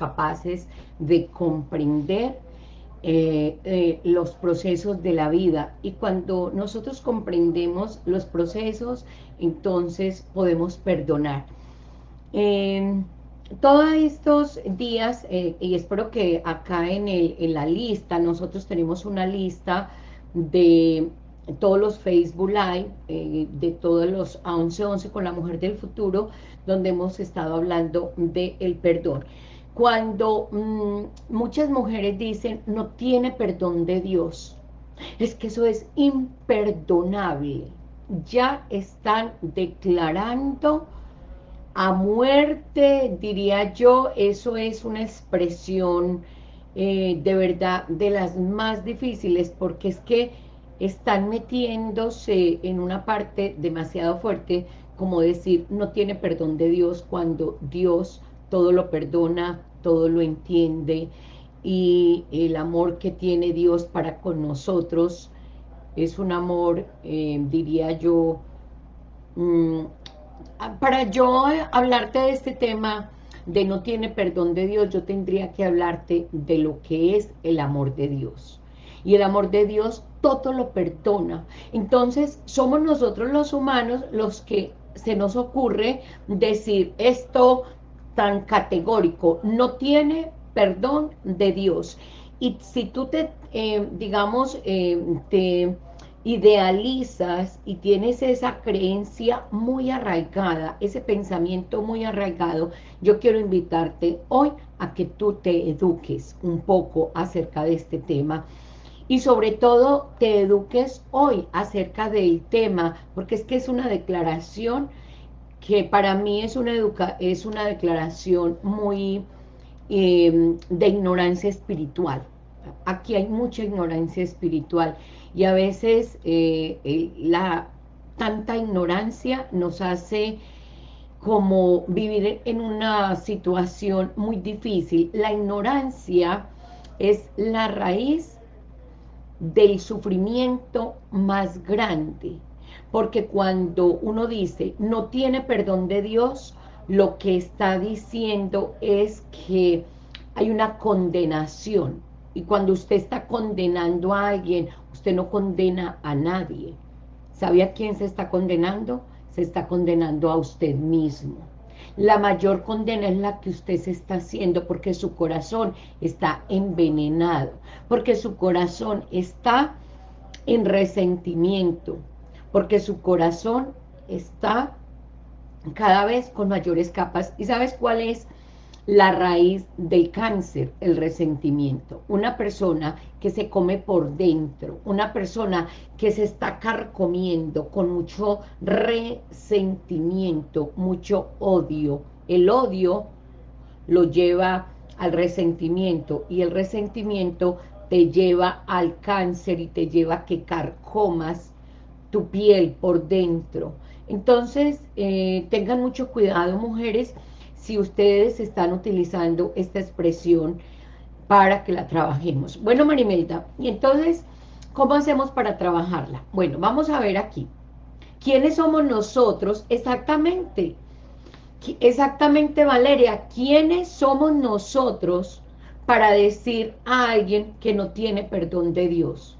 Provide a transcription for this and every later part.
capaces de comprender eh, eh, los procesos de la vida. Y cuando nosotros comprendemos los procesos entonces podemos perdonar. Eh, todos estos días y espero que acá en, el, en la lista nosotros tenemos una lista de todos los Facebook Live, de todos los a 11-11 con la mujer del futuro, donde hemos estado hablando del el perdón cuando mm, muchas mujeres dicen, no tiene perdón de Dios, es que eso es imperdonable. Ya están declarando a muerte, diría yo, eso es una expresión eh, de verdad de las más difíciles, porque es que están metiéndose en una parte demasiado fuerte, como decir, no tiene perdón de Dios, cuando Dios todo lo perdona, todo lo entiende y el amor que tiene Dios para con nosotros es un amor, eh, diría yo, mm, para yo hablarte de este tema de no tiene perdón de Dios, yo tendría que hablarte de lo que es el amor de Dios. Y el amor de Dios todo lo perdona. Entonces, somos nosotros los humanos los que se nos ocurre decir, esto tan categórico, no tiene perdón de Dios. Y si tú te, eh, digamos, eh, te idealizas y tienes esa creencia muy arraigada, ese pensamiento muy arraigado, yo quiero invitarte hoy a que tú te eduques un poco acerca de este tema y sobre todo te eduques hoy acerca del tema, porque es que es una declaración que para mí es una, educa es una declaración muy em, de ignorancia espiritual. Aquí hay mucha ignorancia espiritual y a veces eh, la tanta ignorancia nos hace como vivir en una situación muy difícil. La ignorancia es la raíz del sufrimiento más grande porque cuando uno dice no tiene perdón de Dios, lo que está diciendo es que hay una condenación. Y cuando usted está condenando a alguien, usted no condena a nadie. ¿Sabe a quién se está condenando? Se está condenando a usted mismo. La mayor condena es la que usted se está haciendo porque su corazón está envenenado, porque su corazón está en resentimiento, porque su corazón está cada vez con mayores capas. ¿Y sabes cuál es la raíz del cáncer? El resentimiento. Una persona que se come por dentro, una persona que se está carcomiendo con mucho resentimiento, mucho odio. El odio lo lleva al resentimiento y el resentimiento te lleva al cáncer y te lleva a que carcomas tu piel por dentro. Entonces, eh, tengan mucho cuidado, mujeres, si ustedes están utilizando esta expresión para que la trabajemos. Bueno, Marimelda, y entonces, ¿cómo hacemos para trabajarla? Bueno, vamos a ver aquí. ¿Quiénes somos nosotros? Exactamente. Exactamente, Valeria. ¿Quiénes somos nosotros para decir a alguien que no tiene perdón de Dios?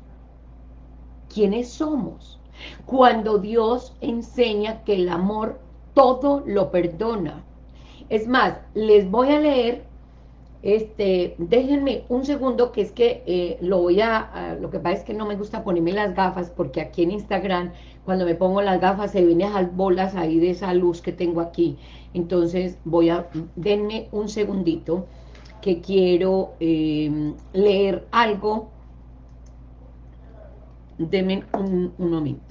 ¿Quiénes somos? Cuando Dios enseña que el amor todo lo perdona. Es más, les voy a leer, este, déjenme un segundo que es que eh, lo voy a, lo que pasa es que no me gusta ponerme las gafas porque aquí en Instagram cuando me pongo las gafas se vienen esas bolas ahí de esa luz que tengo aquí. Entonces voy a, denme un segundito que quiero eh, leer algo. Denme un momento.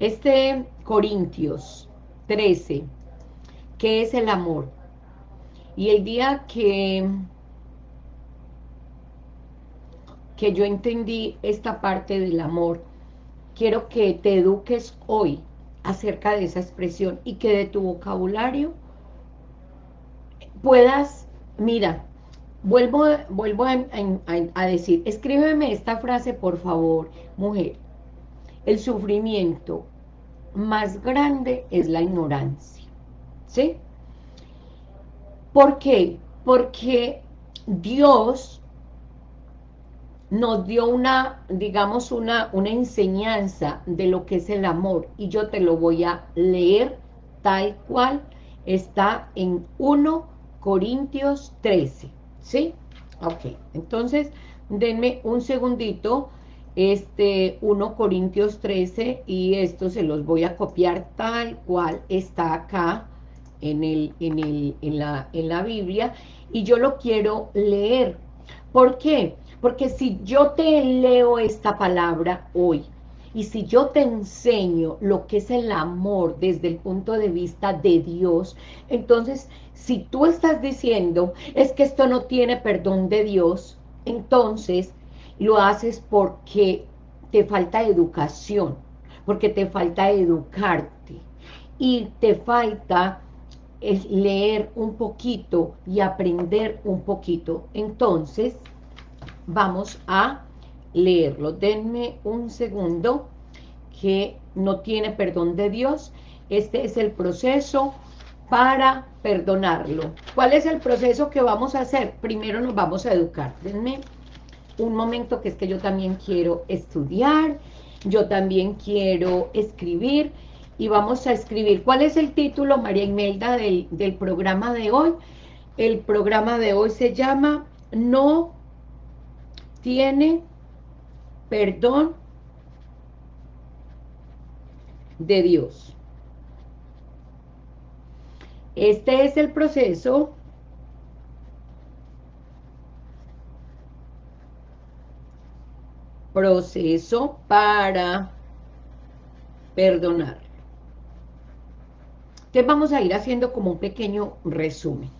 Este Corintios 13, ¿qué es el amor? Y el día que, que yo entendí esta parte del amor, quiero que te eduques hoy acerca de esa expresión y que de tu vocabulario puedas, mira, vuelvo, vuelvo a decir, escríbeme esta frase por favor, mujer, el sufrimiento más grande es la ignorancia, ¿sí? ¿Por qué? Porque Dios nos dio una, digamos, una, una enseñanza de lo que es el amor, y yo te lo voy a leer tal cual está en 1 Corintios 13, ¿sí? Ok, entonces denme un segundito, este 1 Corintios 13, y esto se los voy a copiar tal cual está acá en, el, en, el, en, la, en la Biblia, y yo lo quiero leer. ¿Por qué? Porque si yo te leo esta palabra hoy, y si yo te enseño lo que es el amor desde el punto de vista de Dios, entonces si tú estás diciendo es que esto no tiene perdón de Dios, entonces lo haces porque te falta educación, porque te falta educarte y te falta leer un poquito y aprender un poquito. Entonces, vamos a leerlo. Denme un segundo que no tiene perdón de Dios. Este es el proceso para perdonarlo. ¿Cuál es el proceso que vamos a hacer? Primero nos vamos a educar. Denme un momento que es que yo también quiero estudiar, yo también quiero escribir y vamos a escribir. ¿Cuál es el título, María Imelda, del, del programa de hoy? El programa de hoy se llama No tiene perdón de Dios. Este es el proceso proceso para perdonar. Entonces vamos a ir haciendo como un pequeño resumen.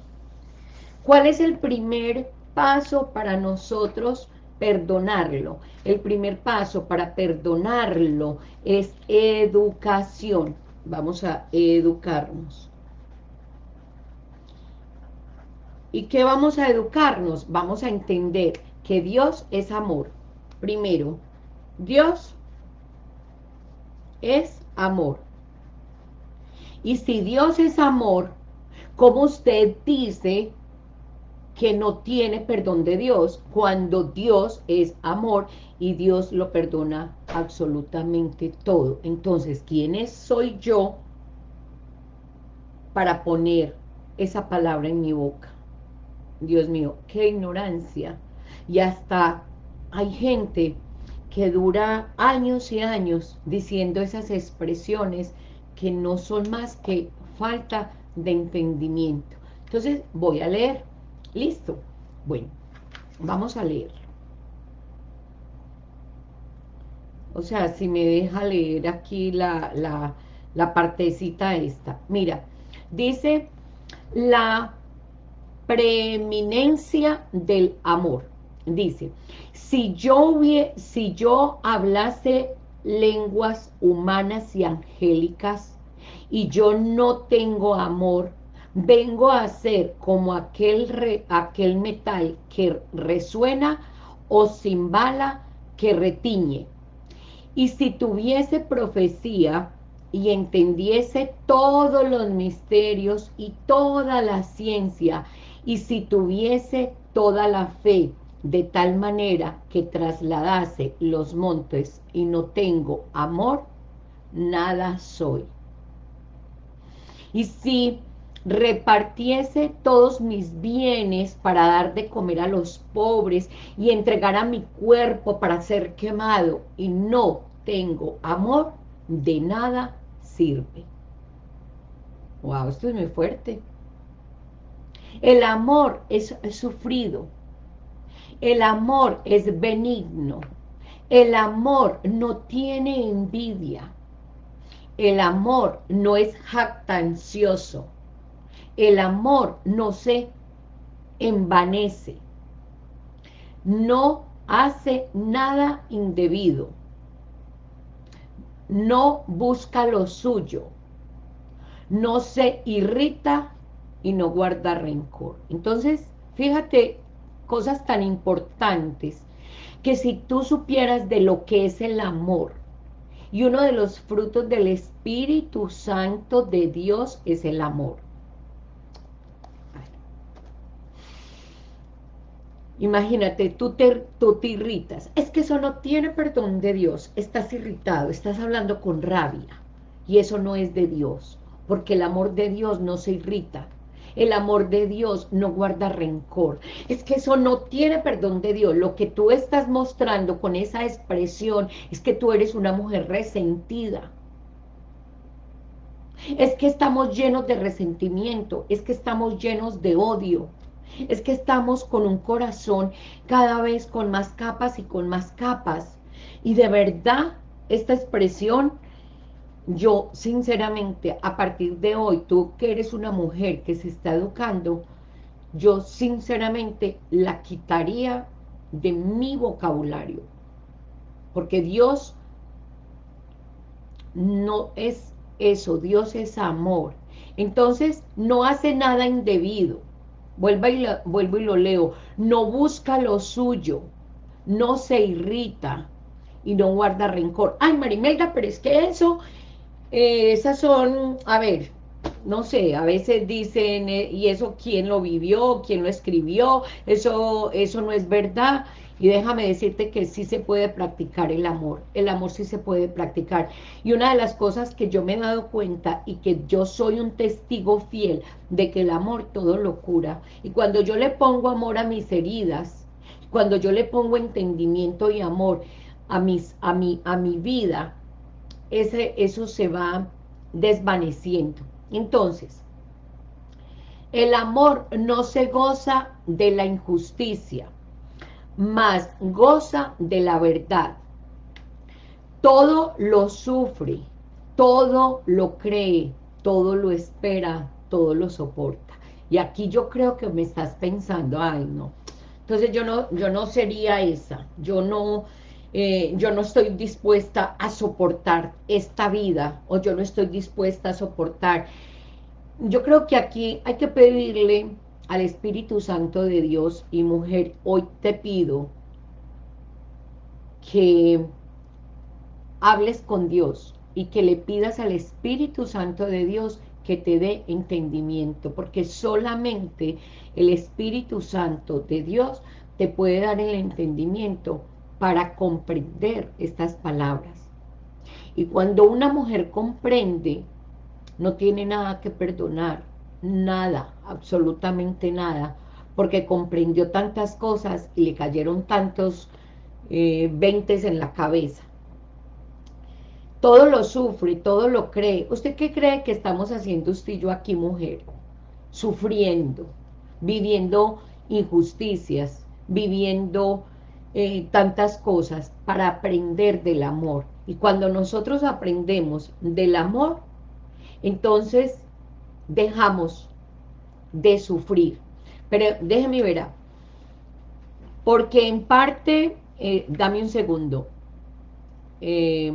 ¿Cuál es el primer paso para nosotros perdonarlo. El primer paso para perdonarlo es educación. Vamos a educarnos. ¿Y qué vamos a educarnos? Vamos a entender que Dios es amor. Primero, Dios es amor. Y si Dios es amor, como usted dice que no tiene perdón de Dios, cuando Dios es amor y Dios lo perdona absolutamente todo. Entonces, ¿quién soy yo para poner esa palabra en mi boca? Dios mío, qué ignorancia. Y hasta hay gente que dura años y años diciendo esas expresiones que no son más que falta de entendimiento. Entonces, voy a leer ¿Listo? Bueno, vamos a leer. O sea, si me deja leer aquí la, la, la partecita esta. Mira, dice la preeminencia del amor. Dice, si yo, si yo hablase lenguas humanas y angélicas y yo no tengo amor, vengo a ser como aquel, aquel metal que resuena o bala que retiñe. Y si tuviese profecía y entendiese todos los misterios y toda la ciencia, y si tuviese toda la fe, de tal manera que trasladase los montes y no tengo amor, nada soy. Y si repartiese todos mis bienes para dar de comer a los pobres y entregar a mi cuerpo para ser quemado y no tengo amor, de nada sirve. Wow, esto es muy fuerte. El amor es, es sufrido. El amor es benigno. El amor no tiene envidia. El amor no es jactancioso el amor no se envanece, no hace nada indebido, no busca lo suyo, no se irrita y no guarda rencor. Entonces, fíjate, cosas tan importantes, que si tú supieras de lo que es el amor, Y uno de los frutos del Espíritu Santo de Dios es el amor. Imagínate, tú te, te irritas. Es que eso no tiene perdón de Dios. Estás irritado, estás hablando con rabia. Y eso no es de Dios. Porque el amor de Dios no se irrita. El amor de Dios no guarda rencor. Es que eso no tiene perdón de Dios. Lo que tú estás mostrando con esa expresión es que tú eres una mujer resentida. Es que estamos llenos de resentimiento. Es que estamos llenos de odio. Es que estamos con un corazón cada vez con más capas y con más capas. Y de verdad, esta expresión yo sinceramente, a partir de hoy, tú que eres una mujer que se está educando, yo sinceramente la quitaría de mi vocabulario. Porque Dios no es eso, Dios es amor. Entonces, no hace nada indebido. Vuelvo y, lo, vuelvo y lo leo. No busca lo suyo, no se irrita y no guarda rencor. Ay, Marimelda, pero es que eso eh, esas son, a ver, no sé, a veces dicen, eh, ¿y eso quién lo vivió? ¿Quién lo escribió? Eso, eso no es verdad. Y déjame decirte que sí se puede practicar el amor. El amor sí se puede practicar. Y una de las cosas que yo me he dado cuenta y que yo soy un testigo fiel de que el amor todo lo cura. Y cuando yo le pongo amor a mis heridas, cuando yo le pongo entendimiento y amor a, mis, a, mi, a mi vida, ese, eso se va desvaneciendo. Entonces, el amor no se goza de la injusticia, más goza de la verdad. Todo lo sufre, todo lo cree, todo lo espera, todo lo soporta. Y aquí yo creo que me estás pensando, ay no, entonces yo no, yo no sería esa, yo no, eh, yo no estoy dispuesta a soportar esta vida, o yo no estoy dispuesta a soportar. Yo creo que aquí hay que pedirle al Espíritu Santo de Dios, y mujer, hoy te pido que hables con Dios y que le pidas al Espíritu Santo de Dios que te dé entendimiento, porque solamente el Espíritu Santo de Dios te puede dar el entendimiento para comprender estas palabras. Y cuando una mujer comprende, no tiene nada que perdonar, nada, absolutamente nada, porque comprendió tantas cosas y le cayeron tantos eh, veintes en la cabeza. Todo lo sufre, todo lo cree. ¿Usted qué cree que estamos haciendo usted y yo aquí, mujer? Sufriendo, viviendo injusticias, viviendo eh, tantas cosas para aprender del amor. Y cuando nosotros aprendemos del amor, entonces dejamos de sufrir. Pero déjeme ver, porque en parte, eh, dame un segundo, eh,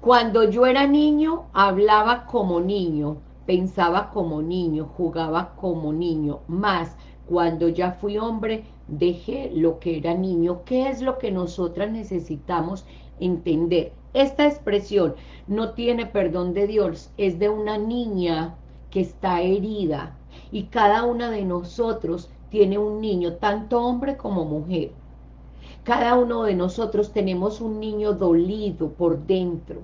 cuando yo era niño, hablaba como niño, pensaba como niño, jugaba como niño, más cuando ya fui hombre, dejé lo que era niño. ¿Qué es lo que nosotras necesitamos entender? Esta expresión no tiene perdón de Dios, es de una niña que está herida y cada una de nosotros tiene un niño, tanto hombre como mujer. Cada uno de nosotros tenemos un niño dolido por dentro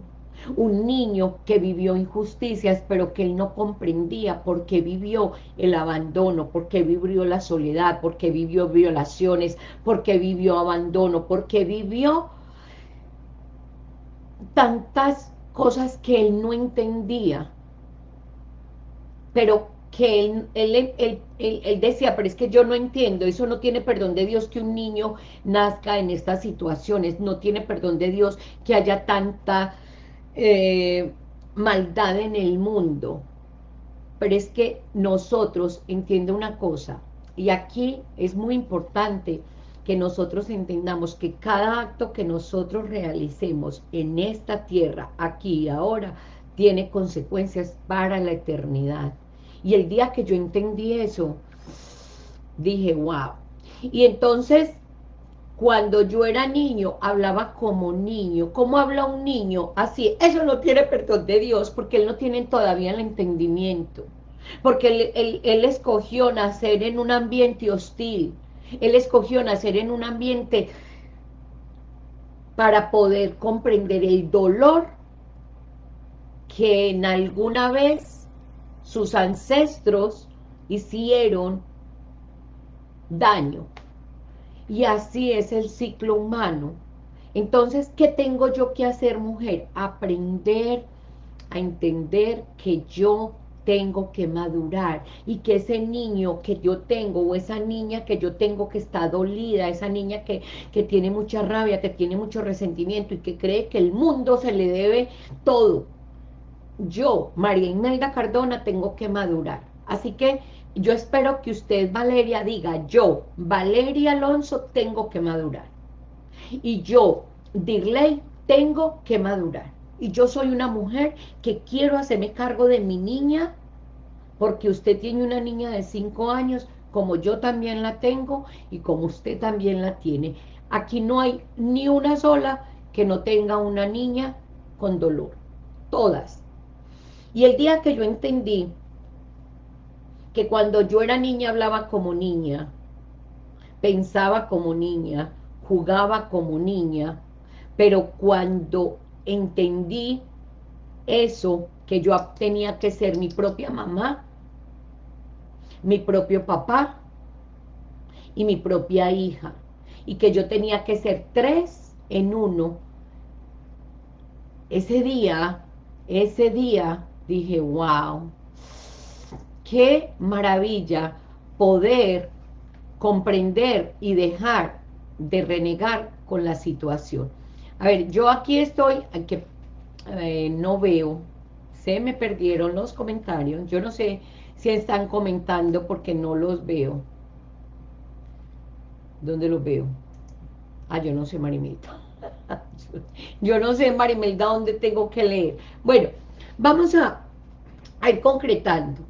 un niño que vivió injusticias, pero que él no comprendía por qué vivió el abandono, por qué vivió la soledad, por qué vivió violaciones, por qué vivió abandono, por qué vivió tantas cosas que él no entendía, pero que él, él, él, decía, pero es que yo no entiendo, eso no tiene perdón de Dios que un niño nazca en estas situaciones, no tiene perdón de Dios que haya tanta eh, maldad en el mundo. Pero es que nosotros, entiende una cosa, y aquí es muy importante que nosotros entendamos que cada acto que nosotros realicemos en esta tierra, aquí y ahora, tiene consecuencias para la eternidad. Y el día que yo entendí eso, dije, wow. Y entonces, cuando yo era niño, hablaba como niño. ¿Cómo habla un niño? Así, eso no tiene perdón de Dios, porque él no tiene todavía el entendimiento. Porque él, él escogió nacer en un ambiente hostil. Él escogió nacer en un ambiente para poder comprender el dolor que en alguna vez sus ancestros hicieron daño. Y así es el ciclo humano. Entonces, ¿qué tengo yo que hacer, mujer? Aprender a entender que yo tengo que madurar y que ese niño que yo tengo o esa niña que yo tengo que está dolida, esa niña que, que tiene mucha rabia, que tiene mucho resentimiento y que cree que el mundo se le debe todo. Yo, María Imelda Cardona, tengo que madurar. Así que yo espero que usted, Valeria, diga, yo, Valeria Alonso, tengo que madurar. Y yo, Dirley, tengo que madurar. Y yo soy una mujer que quiero hacerme cargo de mi niña, porque usted tiene una niña de 5 años, como yo también la tengo, y como usted también la tiene. Aquí no hay ni una sola que no tenga una niña con dolor. Todas. Y el día que yo entendí que cuando yo era niña hablaba como niña, pensaba como niña, jugaba como niña, pero cuando entendí eso, que yo tenía que ser mi propia mamá, mi propio papá y mi propia hija, y que yo tenía que ser tres en uno, ese día, ese día, dije, wow, qué maravilla poder comprender y dejar de renegar con la situación. A ver, yo aquí estoy, que eh, no veo, se me perdieron los comentarios, yo no sé si están comentando porque no los veo. ¿Dónde los veo? Ah, yo no sé, Marimelda. yo no sé, Marimelda, dónde tengo que leer. Bueno, vamos a, a ir concretando.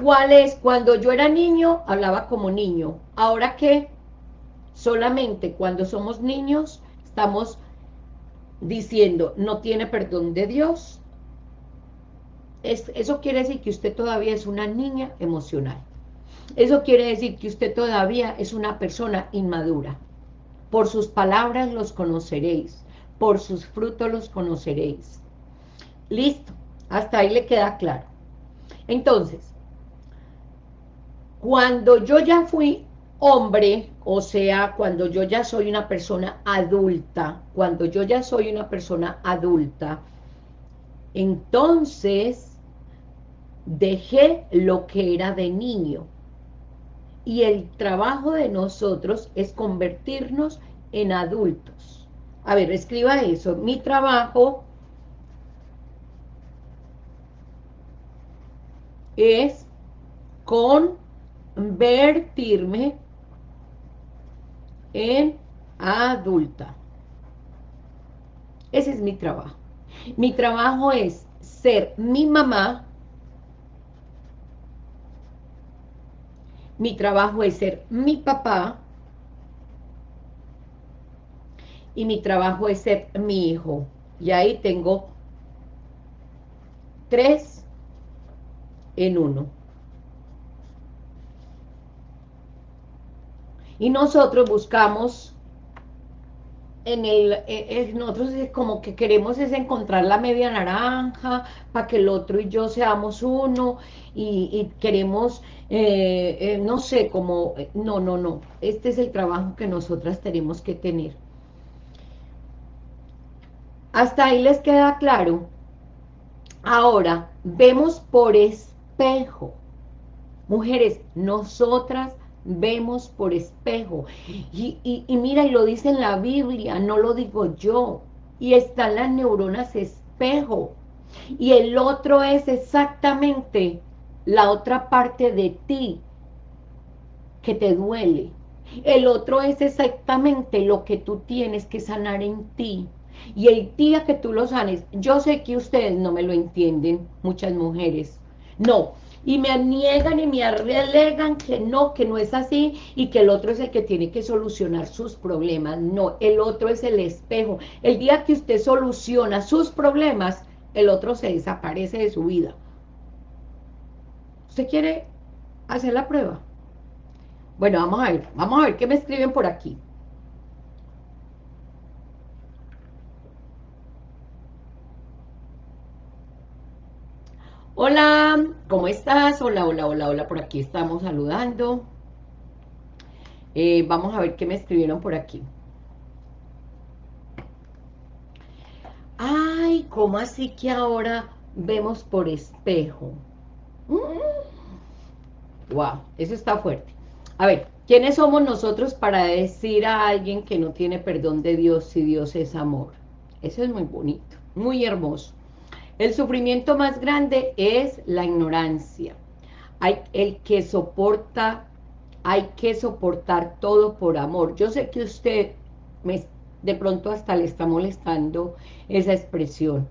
¿Cuál es? Cuando yo era niño, hablaba como niño. Ahora que solamente cuando somos niños, estamos diciendo, no tiene perdón de Dios. eso quiere decir que usted todavía es una niña emocional. Eso quiere decir que usted todavía es una persona inmadura. Por sus palabras los conoceréis, por sus frutos los conoceréis. Listo, hasta ahí le queda claro. Entonces, cuando yo ya fui hombre, o sea, cuando yo ya soy una persona adulta, cuando yo ya soy una persona adulta, entonces dejé lo que era de niño. Y el trabajo de nosotros es convertirnos en adultos. A ver, escriba eso. Mi trabajo es con convertirme en adulta. Ese es mi trabajo. Mi trabajo es ser mi mamá. Mi trabajo es ser mi papá. Y mi trabajo es ser mi hijo. Y ahí tengo tres en uno. Y nosotros buscamos, en el, eh, eh, nosotros como que queremos es encontrar la media naranja, para que el otro y yo seamos uno, y, queremos, eh, no sé, como, no, no, no, este es el trabajo que nosotras tenemos que tener. Hasta ahí les queda claro. Ahora, vemos por espejo. Mujeres, nosotras vemos por espejo. Y, mira, y lo dice en la Biblia, no lo digo yo. Y están las neuronas espejo. Y el otro es exactamente la otra parte de ti que te duele. El otro es exactamente lo que tú tienes que sanar en ti. Y el día que tú lo sanes, yo sé que ustedes no me lo entienden, muchas mujeres. No, y me niegan y me alegan que no, que no es así y que el otro es el que tiene que solucionar sus problemas. No, el otro es el espejo. El día que usted soluciona sus problemas, el otro se desaparece de su vida. ¿Usted quiere hacer la prueba? Bueno, vamos a ver, vamos a ver qué me escriben por aquí. Hola, ¿cómo estás? Hola, hola, hola, hola, por aquí estamos saludando. Eh, vamos a ver qué me escribieron por aquí. Ay, ¿cómo así que ahora vemos por espejo? Wow, mm. eso está fuerte. A ver, ¿quiénes somos nosotros para decir a alguien que no tiene perdón de Dios si Dios es amor? Eso es muy bonito, muy hermoso. El sufrimiento más grande es la ignorancia. Hay el que soporta, hay que soportar todo por amor. Yo sé que usted me, de pronto hasta le está molestando esa expresión.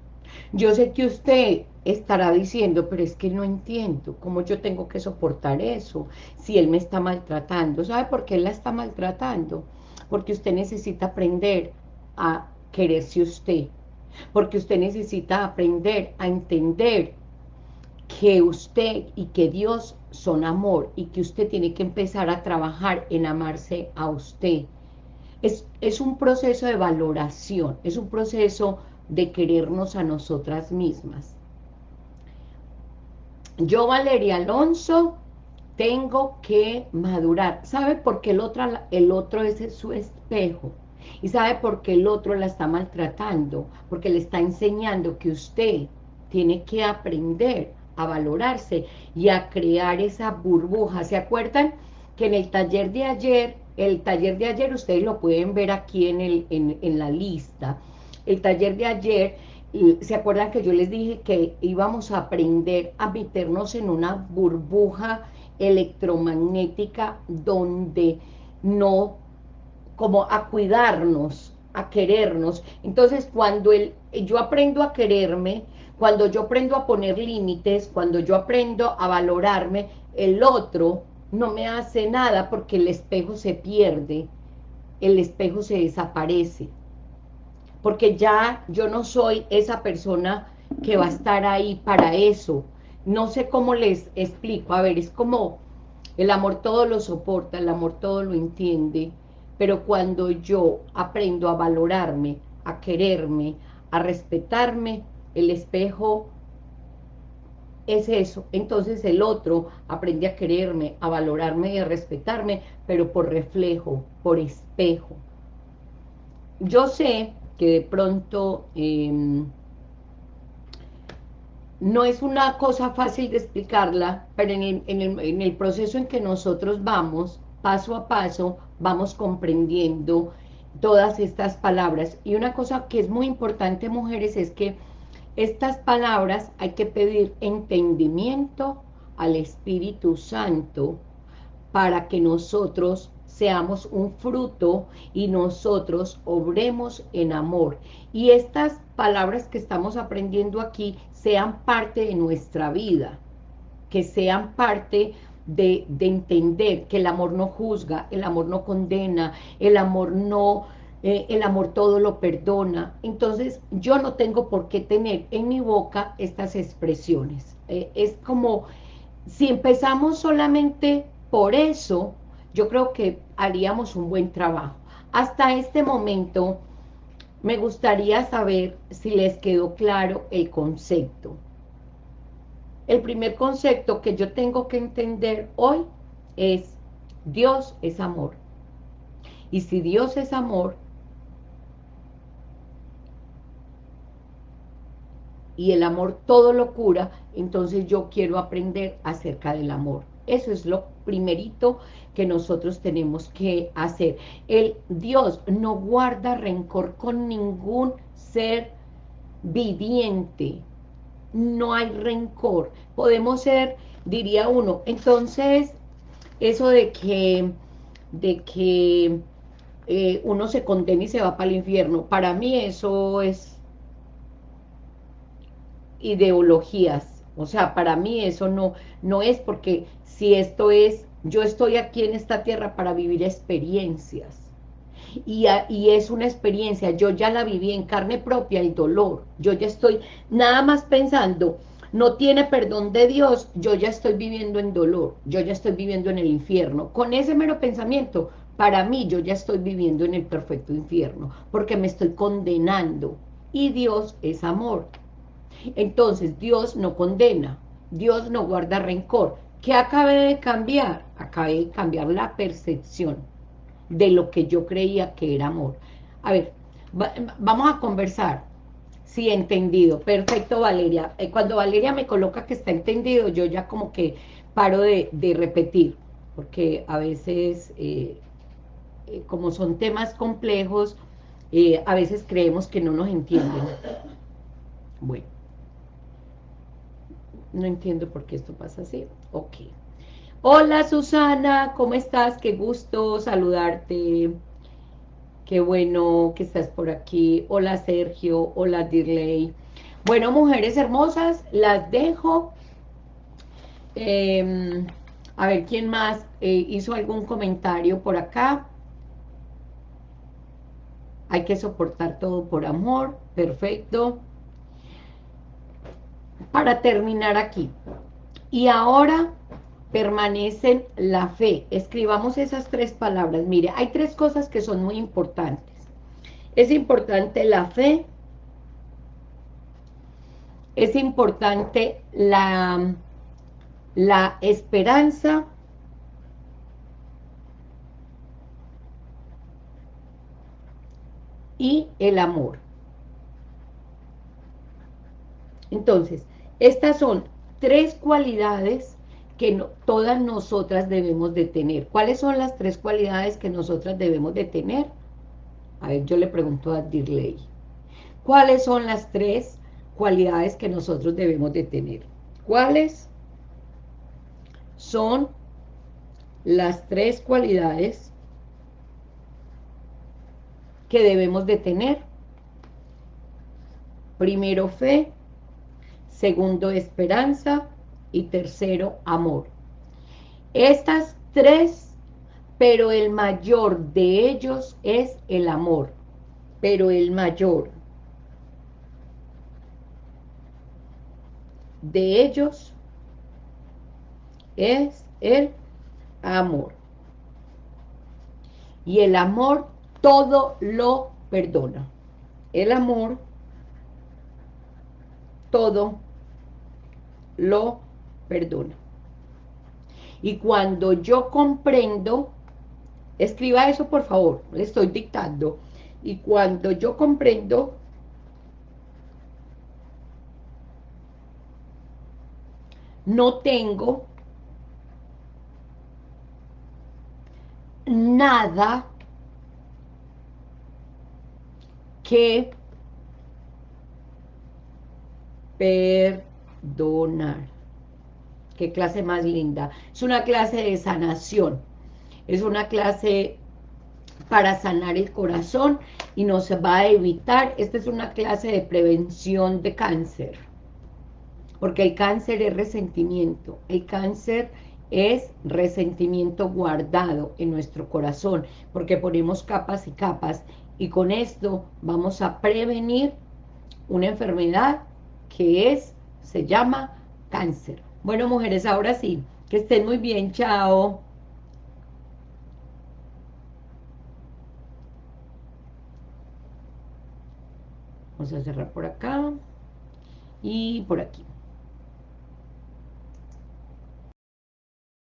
Yo sé que usted estará diciendo, pero es que no entiendo cómo yo tengo que soportar eso si él me está maltratando. ¿Sabe por qué él la está maltratando? Porque usted necesita aprender a quererse usted, porque usted necesita aprender a entender que usted y que Dios son amor y que usted tiene que empezar a trabajar en amarse a usted. Es, es un proceso de valoración, es un proceso de querernos a nosotras mismas. Yo, Valeria Alonso, tengo que madurar. ¿Sabe por qué el otro, el otro es su espejo? ¿Y sabe por qué el otro la está maltratando? Porque le está enseñando que usted tiene que aprender a valorarse y a crear esa burbuja. ¿Se acuerdan que en el taller de ayer, el taller de ayer ustedes lo pueden ver aquí en, el, en, en la lista, el taller de ayer, ¿se acuerdan que yo les dije que íbamos a aprender a meternos en una burbuja electromagnética donde no como a cuidarnos, a querernos. Entonces, cuando el, yo aprendo a quererme, cuando yo aprendo a poner límites, cuando yo aprendo a valorarme, el otro no me hace nada porque el espejo se pierde, el espejo se desaparece. Porque ya yo no soy esa persona que va a estar ahí para eso. No sé cómo les explico. A ver, es como el amor todo lo soporta, el amor todo lo entiende, pero cuando yo aprendo a valorarme, a quererme, a respetarme, el espejo es eso. Entonces el otro aprende a quererme, a valorarme y a respetarme, pero por reflejo, por espejo. Yo sé que de pronto em, no es una cosa fácil de explicarla, pero en en el proceso en que nosotros vamos, paso a paso, vamos comprendiendo todas estas palabras. Y una cosa que es muy importante, mujeres, es que estas palabras hay que pedir entendimiento al Espíritu Santo para que nosotros seamos un fruto y nosotros obremos en amor. Y estas palabras que estamos aprendiendo aquí sean parte de nuestra vida, que sean parte de, entender que el amor no juzga, el amor no condena, el amor no... Eh, el amor todo lo perdona. Entonces, yo no tengo por qué tener en mi boca estas expresiones. Eh, es como, si empezamos solamente por eso, yo creo que haríamos un buen trabajo. Hasta este momento, me gustaría saber si les quedó claro el concepto. El primer concepto que yo tengo que entender hoy es Dios es amor. Y si Dios es amor, y el amor todo lo cura, entonces yo quiero aprender acerca del amor. Eso es lo primerito que nosotros tenemos que hacer. El Dios no guarda rencor con ningún ser viviente no hay rencor. Podemos ser, diría uno, entonces, eso de que, de que eh, uno se condena y se va para el infierno, para mí eso es ideologías, O sea, para mí eso no, no es porque si esto es, yo estoy aquí en esta tierra para vivir experiencias. Y, es una experiencia, yo ya la viví en carne propia, el dolor. Yo ya estoy nada más pensando, no tiene perdón de Dios, yo ya estoy viviendo en dolor, yo ya estoy viviendo en el infierno. Con ese mero pensamiento, para mí yo ya estoy viviendo en el perfecto infierno, porque me estoy condenando. Y Dios es amor. Entonces, Dios no condena, Dios no guarda rencor. ¿Qué acabé de cambiar? Acabé de cambiar la percepción de lo que yo creía que era amor. A ver, vamos a conversar. Sí, entendido. Perfecto, Valeria. Eh, cuando Valeria me coloca que está entendido, yo ya como que paro de, repetir, porque a veces, eh, eh, como son temas complejos, a veces creemos que no nos entienden. Bueno. No entiendo por qué esto pasa así. Ok. Hola, Susana, ¿cómo estás? Qué gusto saludarte. Qué bueno que estás por aquí. Hola Sergio, hola Dirley. Bueno, mujeres hermosas, las dejo. Em, a ver, ¿quién más eh, hizo algún comentario por acá? Hay que soportar todo por amor. Perfecto. Para terminar aquí. Y ahora permanecen la fe. Escribamos esas tres palabras. Mire, hay tres cosas que son muy importantes. Es importante la fe, es importante la, la esperanza, y el amor. Entonces, estas son tres cualidades que todas nosotras debemos de tener. ¿Cuáles son las tres cualidades que nosotras debemos de tener? A ver, yo le pregunto a Dirley. ¿Cuáles son las tres cualidades que nosotros debemos de tener? ¿Cuáles son las tres cualidades que debemos de tener? Primero, fe. Segundo, esperanza y tercero, amor. Estas tres, pero el mayor de ellos es el amor, pero el mayor de ellos es el amor. Y el amor todo lo perdona. El amor todo lo perdona. Y cuando yo comprendo, escriba eso por favor, le estoy dictando, y cuando yo comprendo, no tengo nada que perdonar. Qué clase más linda. Es una clase de sanación. Es una clase para sanar el corazón y nos va a evitar, esta es una clase de prevención de cáncer, porque el cáncer es resentimiento, el cáncer es resentimiento guardado en nuestro corazón, porque ponemos capas y capas, y con esto vamos a prevenir una enfermedad que es, se llama cáncer. Bueno, mujeres, ahora sí. Que estén muy bien. Chao. Vamos a cerrar por acá y por aquí.